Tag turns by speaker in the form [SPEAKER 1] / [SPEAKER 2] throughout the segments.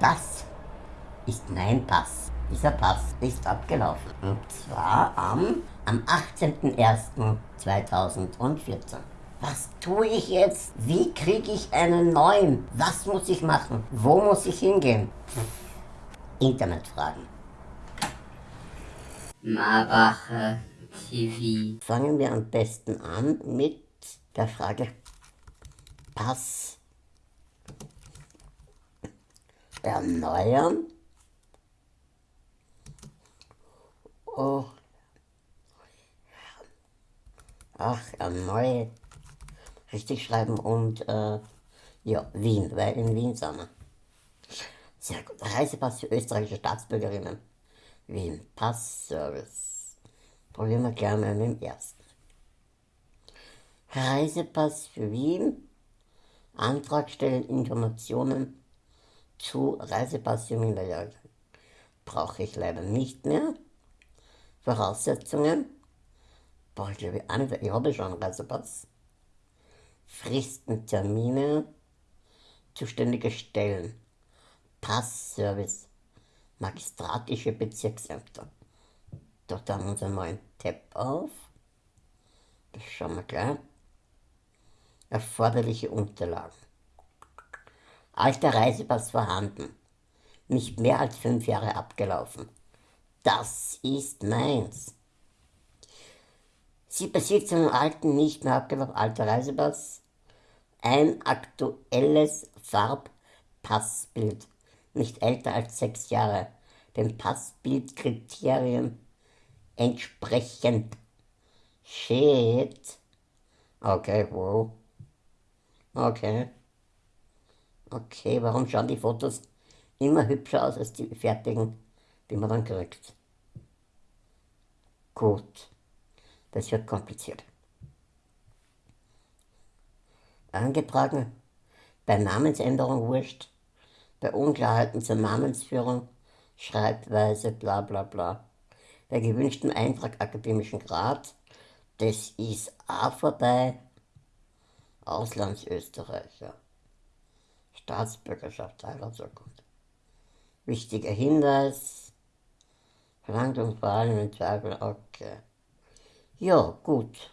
[SPEAKER 1] Das ist mein Pass. Dieser Pass ist abgelaufen. Und zwar am, am 18.01.2014. Was tue ich jetzt? Wie kriege ich einen neuen? Was muss ich machen? Wo muss ich hingehen? Internetfragen.
[SPEAKER 2] Marbacher TV.
[SPEAKER 1] Fangen wir am besten an mit der Frage Pass erneuern. Oh. Ach, erneuert. Richtig schreiben und äh, ja, Wien, weil in Wien sind wir. Sehr gut. Reisepass für österreichische Staatsbürgerinnen. Wien. Passservice. Probieren wir gleich mal mit dem ersten. Reisepass für Wien. Antrag stellen, Informationen zu Reisepass für Minderjährige. Brauche ich leider nicht mehr. Voraussetzungen. Brauche ich glaube ich auch nicht, ich habe schon einen Reisepass. Fristen, Termine, zuständige Stellen. Passservice, magistratische Bezirksämter. Dort haben wir uns einmal einen Tab auf. Das schauen wir gleich. Erforderliche Unterlagen. Alter Reisepass vorhanden. Nicht mehr als fünf Jahre abgelaufen. Das ist meins. Sie besitzt einen alten, nicht mehr abgelaufen, alter Reisepass. Ein aktuelles Farbpassbild nicht älter als sechs Jahre, den Passbildkriterien entsprechend. Shit. Okay, wow. Okay. Okay, warum schauen die Fotos immer hübscher aus als die fertigen, die man dann kriegt? Gut. Das wird kompliziert. Angetragen, bei Namensänderung wurscht, bei Unklarheiten zur Namensführung, Schreibweise, bla bla bla. Bei gewünschtem Eintrag akademischen Grad, das ist auch vorbei. Auslandsösterreicher. Staatsbürgerschaft, Heiratsurkunde. Wichtiger Hinweis. Verlangt vor allem in Zweifel, okay. Ja, gut.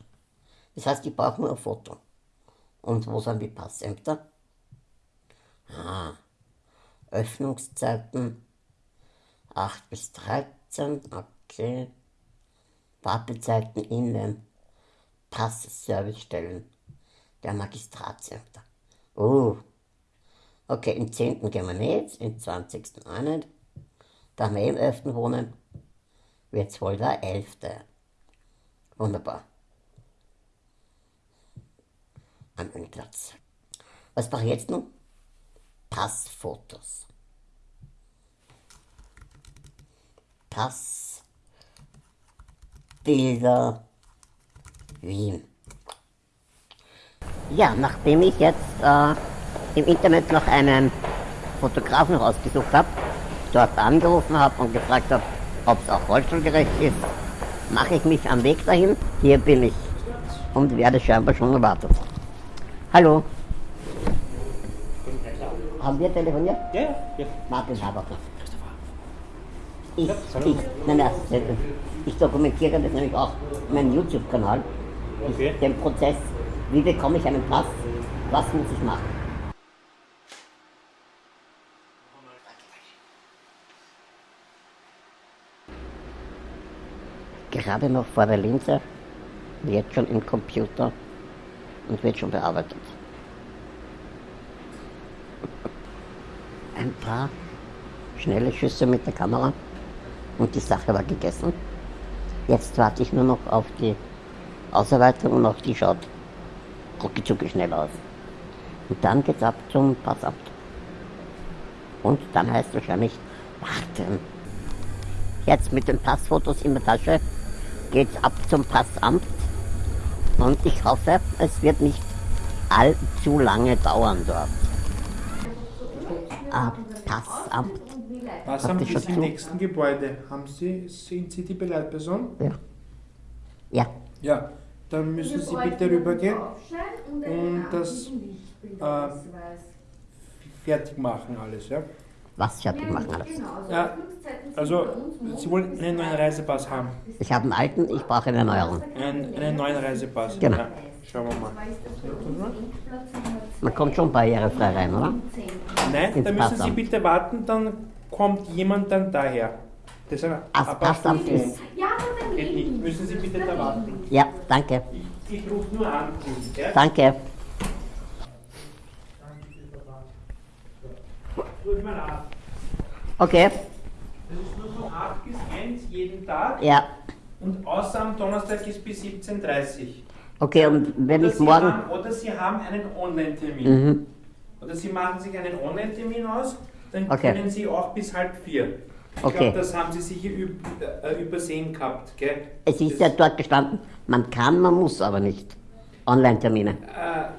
[SPEAKER 1] Das heißt, ich brauche nur ein Foto. Und wo sind die Passämter? Ah. Öffnungszeiten 8 bis 13, okay. Wartezeiten in den Passservicestellen der Magistratsämter. Oh, okay, im 10. gehen wir nicht, im 20. auch nicht. Da wir im 11. wohnen, wird es wohl der 11. Wunderbar. Am Platz. Was brauche ich jetzt noch? Passfotos. Passbilder Wien. Ja, nachdem ich jetzt äh, im Internet noch einen Fotografen rausgesucht habe, dort angerufen habe und gefragt habe, ob es auch rollstuhlgerecht ist, mache ich mich am Weg dahin. Hier bin ich und werde scheinbar schon erwartet. Hallo. Haben wir telefoniert?
[SPEAKER 3] Ja, ja. ja.
[SPEAKER 1] Martin Haberter. Ich, ich, nein, nein, ich dokumentiere das nämlich auch in meinem YouTube-Kanal.
[SPEAKER 3] Okay.
[SPEAKER 1] Den Prozess, wie bekomme ich einen Pass, was muss ich machen. Gerade noch vor der Linse, jetzt schon im Computer und wird schon bearbeitet. Ein paar schnelle Schüsse mit der Kamera und die Sache war gegessen. Jetzt warte ich nur noch auf die Ausarbeitung und auch die schaut rucki schnell aus. Und dann geht's ab zum Passamt. Und dann heißt wahrscheinlich warten. Jetzt mit den Passfotos in der Tasche geht's ab zum Passamt. Und ich hoffe, es wird nicht allzu lange dauern dort. Ah, Passamt.
[SPEAKER 4] Passamt ist im
[SPEAKER 1] zu?
[SPEAKER 4] nächsten Gebäude. Haben Sie, sind Sie die Begleitperson?
[SPEAKER 1] Ja. Ja,
[SPEAKER 4] Ja, dann müssen Sie bitte rübergehen und das äh, fertig machen alles, ja?
[SPEAKER 1] Was fertig machen alles.
[SPEAKER 4] Ja, also, Sie wollen einen neuen Reisepass haben.
[SPEAKER 1] Ich habe einen alten, ich brauche eine Erneuerung.
[SPEAKER 4] Einen, einen neuen Reisepass.
[SPEAKER 1] Genau.
[SPEAKER 4] Ja, schauen wir mal.
[SPEAKER 1] Man kommt schon barrierefrei rein, oder?
[SPEAKER 4] Nein,
[SPEAKER 1] Ins
[SPEAKER 4] da müssen Sie bitte warten, dann kommt jemand dann daher. Das ist ein
[SPEAKER 1] Ach,
[SPEAKER 4] ein
[SPEAKER 1] Passamt ist.
[SPEAKER 3] Ja,
[SPEAKER 4] Geht nicht. Müssen Sie bitte da warten.
[SPEAKER 1] Ja, danke.
[SPEAKER 4] Ich, ich rufe nur an. Ja?
[SPEAKER 1] Danke.
[SPEAKER 4] Mir leid.
[SPEAKER 1] Okay.
[SPEAKER 4] Das ist nur von 8 bis 1 jeden Tag
[SPEAKER 1] Ja.
[SPEAKER 4] und außer am Donnerstag ist bis 17.30 Uhr.
[SPEAKER 1] Okay, und wenn
[SPEAKER 4] Oder
[SPEAKER 1] ich
[SPEAKER 4] Sie
[SPEAKER 1] morgen.
[SPEAKER 4] haben, oder Sie haben einen Online-Termin.
[SPEAKER 1] Mhm.
[SPEAKER 4] Oder Sie machen sich einen Online-Termin aus, dann
[SPEAKER 1] Okay.
[SPEAKER 4] können Sie auch bis halb vier. Ich
[SPEAKER 1] Okay.
[SPEAKER 4] glaube, das haben Sie sicher äh, übersehen gehabt, gell?
[SPEAKER 1] Es ist ja
[SPEAKER 4] Das-
[SPEAKER 1] dort gestanden, man kann, man muss aber nicht. Online-Termine.
[SPEAKER 4] Äh,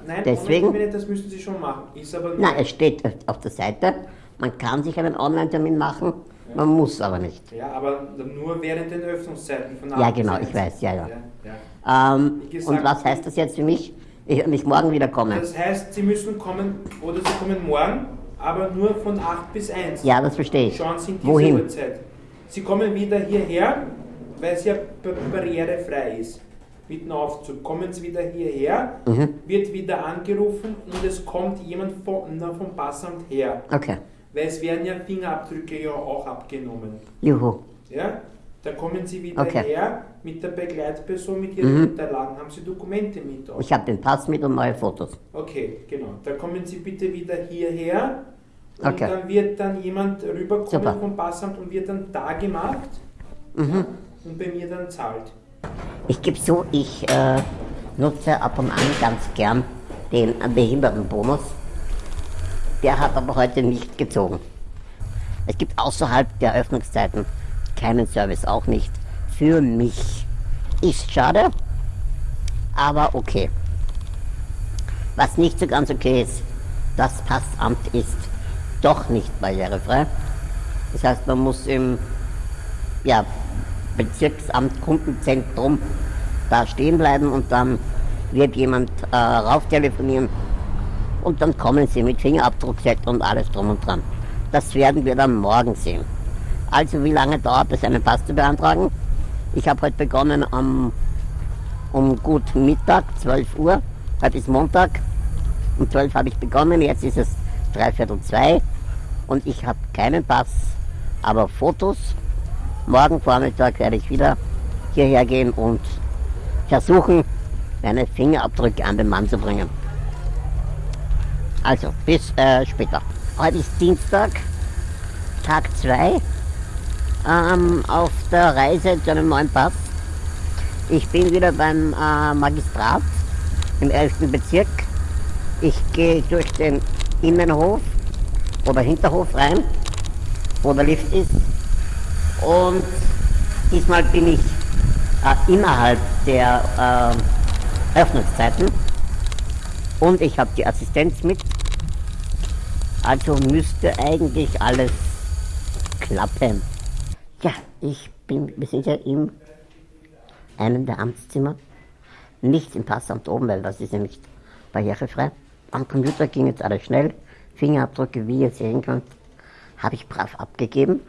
[SPEAKER 4] nein,
[SPEAKER 1] Deswegen-
[SPEAKER 4] Online-Termine, das müssen Sie schon machen. Ist aber
[SPEAKER 1] Nein, es steht auf der Seite, man kann sich einen Online-Termin machen, man muss aber nicht.
[SPEAKER 4] Ja, aber nur während den Öffnungszeiten von
[SPEAKER 1] Ja,
[SPEAKER 4] 8 bis
[SPEAKER 1] genau,
[SPEAKER 4] 1.
[SPEAKER 1] ich weiß, ja, ja.
[SPEAKER 4] ja, ja.
[SPEAKER 1] Ähm,
[SPEAKER 4] gesagt-
[SPEAKER 1] und was heißt das jetzt für mich? Ich nicht morgen wieder kommen.
[SPEAKER 4] Das heißt, Sie müssen kommen, oder Sie kommen morgen, aber nur von 8 bis 1.
[SPEAKER 1] Ja, das verstehe ich.
[SPEAKER 4] Schauen Sie in diese
[SPEAKER 1] Wohin?
[SPEAKER 4] Uhrzeit. Sie kommen wieder hierher, weil es ja bar- barrierefrei ist. Mit dem Aufzug. Kommen Sie wieder hierher,
[SPEAKER 1] Mhm.
[SPEAKER 4] wird wieder angerufen und es kommt jemand von, na, vom Passamt her.
[SPEAKER 1] Okay.
[SPEAKER 4] Weil es werden ja Fingerabdrücke ja auch abgenommen.
[SPEAKER 1] Juhu.
[SPEAKER 4] Ja? Da kommen Sie wieder
[SPEAKER 1] Okay.
[SPEAKER 4] her mit der Begleitperson, mit Ihren
[SPEAKER 1] Mhm.
[SPEAKER 4] Unterlagen. Haben Sie Dokumente mit? Auch?
[SPEAKER 1] Ich habe den Pass mit und neue Fotos.
[SPEAKER 4] Okay, genau. Da kommen Sie bitte wieder hierher und
[SPEAKER 1] Okay.
[SPEAKER 4] dann wird dann jemand rüberkommen
[SPEAKER 1] Super.
[SPEAKER 4] vom Passamt und wird dann da gemacht
[SPEAKER 1] Mhm.
[SPEAKER 4] und bei mir dann zahlt.
[SPEAKER 1] Ich gebe so, ich äh, nutze ab und an ganz gern den Behindertenbonus. Der hat aber heute nicht gezogen. Es gibt außerhalb der Öffnungszeiten keinen Service, auch nicht für mich. Ist schade, aber okay. Was nicht so ganz okay ist, das Passamt ist doch nicht barrierefrei. Das heißt, man muss im ja, Bezirksamt Kundenzentrum da stehen bleiben und dann wird jemand äh, rauf telefonieren und dann kommen sie mit Fingerabdruckset und alles drum und dran. Das werden wir dann morgen sehen. Also wie lange dauert es, einen Pass zu beantragen? Ich habe heute begonnen am, um gut Mittag, 12 Uhr. Heute ist Montag. Um 12 habe ich begonnen, jetzt ist es dreiviertel zwei und ich habe keinen Pass, aber Fotos. Morgen Vormittag werde ich wieder hierher gehen und versuchen, meine Fingerabdrücke an den Mann zu bringen. Also, bis äh, später. Heute ist Dienstag, Tag 2, ähm, auf der Reise zu einem neuen Pass. Ich bin wieder beim äh, Magistrat im 11. Bezirk. Ich gehe durch den Innenhof oder Hinterhof rein, wo der Lift ist. Und diesmal bin ich äh, innerhalb der äh, Öffnungszeiten. Und ich habe die Assistenz mit. Also müsste eigentlich alles klappen. Ja, ich bin, wir sind ja in einem der Amtszimmer. Nicht im Passamt oben, weil das ist ja nicht barrierefrei. Am Computer ging jetzt alles schnell. Fingerabdrücke, wie ihr sehen könnt, habe ich brav abgegeben.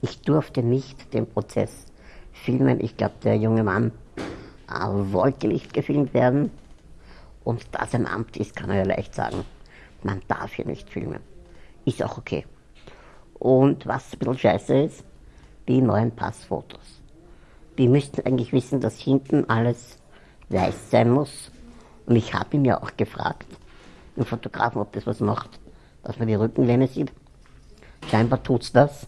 [SPEAKER 1] Ich durfte nicht den Prozess filmen. Ich glaube, der junge Mann äh, wollte nicht gefilmt werden. Und da es ein Amt ist, kann er ja leicht sagen, man darf hier nicht filmen. Ist auch okay. Und was ein bisschen scheiße ist, die neuen Passfotos. Die müssten eigentlich wissen, dass hinten alles weiß sein muss. Und ich habe ihn ja auch gefragt, den Fotografen, ob das was macht, dass man die Rückenlehne sieht. Scheinbar tut's das.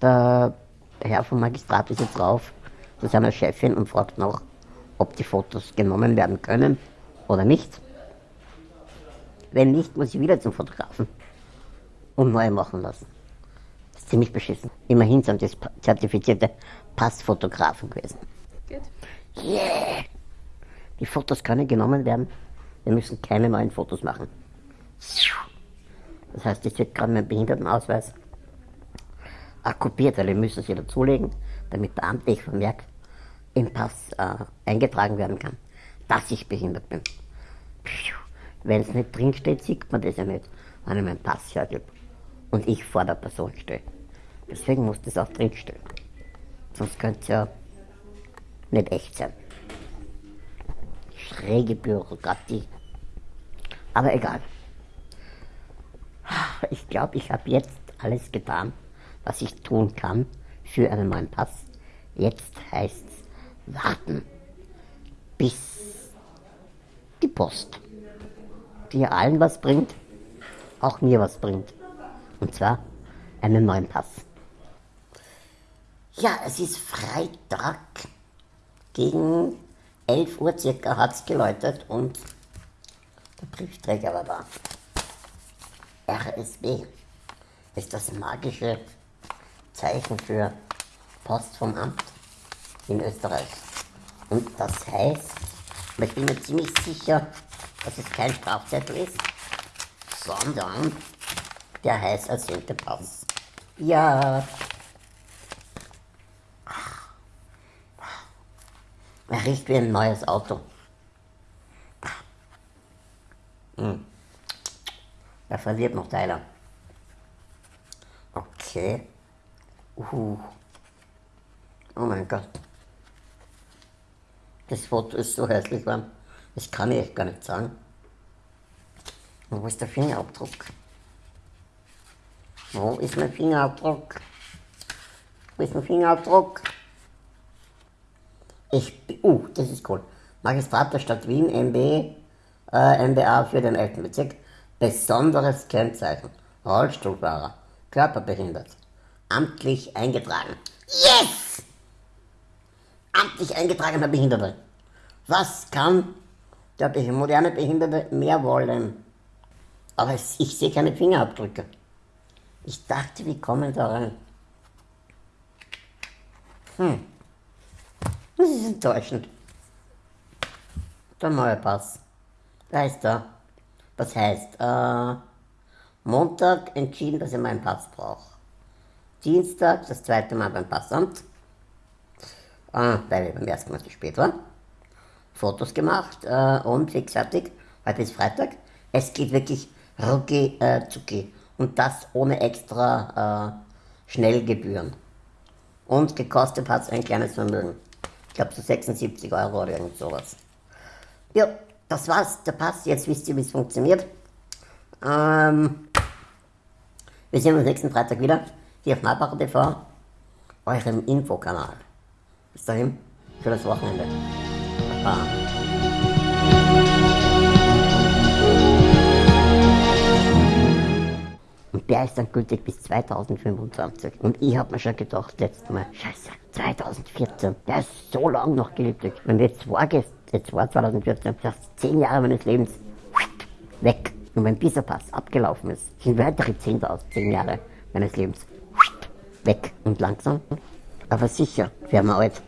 [SPEAKER 1] Der Herr vom Magistrat ist jetzt drauf zu seiner Chefin und fragt noch, ob die Fotos genommen werden können oder nicht. Wenn nicht, muss ich wieder zum Fotografen und neu machen lassen. Das ist ziemlich beschissen. Immerhin sind das zertifizierte Passfotografen gewesen.
[SPEAKER 3] Gut.
[SPEAKER 1] Yeah! Die Fotos können genommen werden. Wir müssen keine neuen Fotos machen. Das heißt, jetzt wird gerade mein Behindertenausweis kopiert, weil wir müssen sie dazulegen, damit der amtliche Vermerk im Pass äh, eingetragen werden kann, dass ich behindert bin. Wenn es nicht drinsteht, sieht man das ja nicht, wenn ich meinen Pass hergebe. und ich vor der Person stehe. Deswegen muss das auch drinstehen. Sonst könnte es ja nicht echt sein. Schräge Bürokratie. Aber egal. Ich glaube, ich habe jetzt alles getan, was ich tun kann für einen neuen Pass. Jetzt heißt es warten, bis die Post, die allen was bringt, auch mir was bringt. Und zwar einen neuen Pass. Ja, es ist Freitag. Gegen 11 Uhr circa hat es geläutet und der Briefträger war da. RSB ist das magische Zeichen für Post vom Amt in Österreich. Und das heißt, ich bin mir ziemlich sicher, dass es kein Strafzettel ist, sondern der heißt ersehnte Pass. Ja. Er riecht wie ein neues Auto. Hm. Er verliert noch Teile. Okay. Uh. Oh mein Gott. Das Foto ist so hässlich geworden. Das kann ich echt gar nicht sagen. Und wo ist der Fingerabdruck? Wo ist mein Fingerabdruck? Wo ist mein Fingerabdruck? Ich, uh, das ist cool. Magistrat der Stadt Wien, MB, äh, MBA für den 11. Bezirk. Besonderes Kennzeichen. Rollstuhlfahrer. Körperbehindert. Amtlich eingetragen. Yes! Amtlich eingetragener Behinderter. Was kann der moderne Behinderte mehr wollen? Aber ich sehe keine Fingerabdrücke. Ich dachte, wir kommen da rein. Hm. Das ist enttäuschend. Der neue Pass. Da ist er. Das heißt, äh, Montag entschieden, dass ich meinen Pass brauche. Dienstag das zweite Mal beim Passamt, äh, weil ich beim ersten Mal zu spät war. Fotos gemacht äh, und fix fertig. Heute ist Freitag. Es geht wirklich rucki äh, zucki. Und das ohne extra äh, Schnellgebühren. Und gekostet hat es ein kleines Vermögen. Ich glaube so 76 Euro oder irgend sowas. Ja, das war's, der Pass. Jetzt wisst ihr, wie es funktioniert. Ähm, wir sehen uns nächsten Freitag wieder hier auf Malbacher TV, eurem Infokanal. Bis dahin, schönes Wochenende. Baba. Und der ist dann gültig bis 2025. Und ich habe mir schon gedacht, letztes Mal, scheiße, 2014, der ist so lang noch gültig. Und jetzt war, jetzt war 2014, das heißt 10 Jahre meines Lebens weg. Und wenn dieser Pass abgelaufen ist, sind weitere 10, 10 Jahre meines Lebens weg. Und langsam, aber sicher werden wir alt.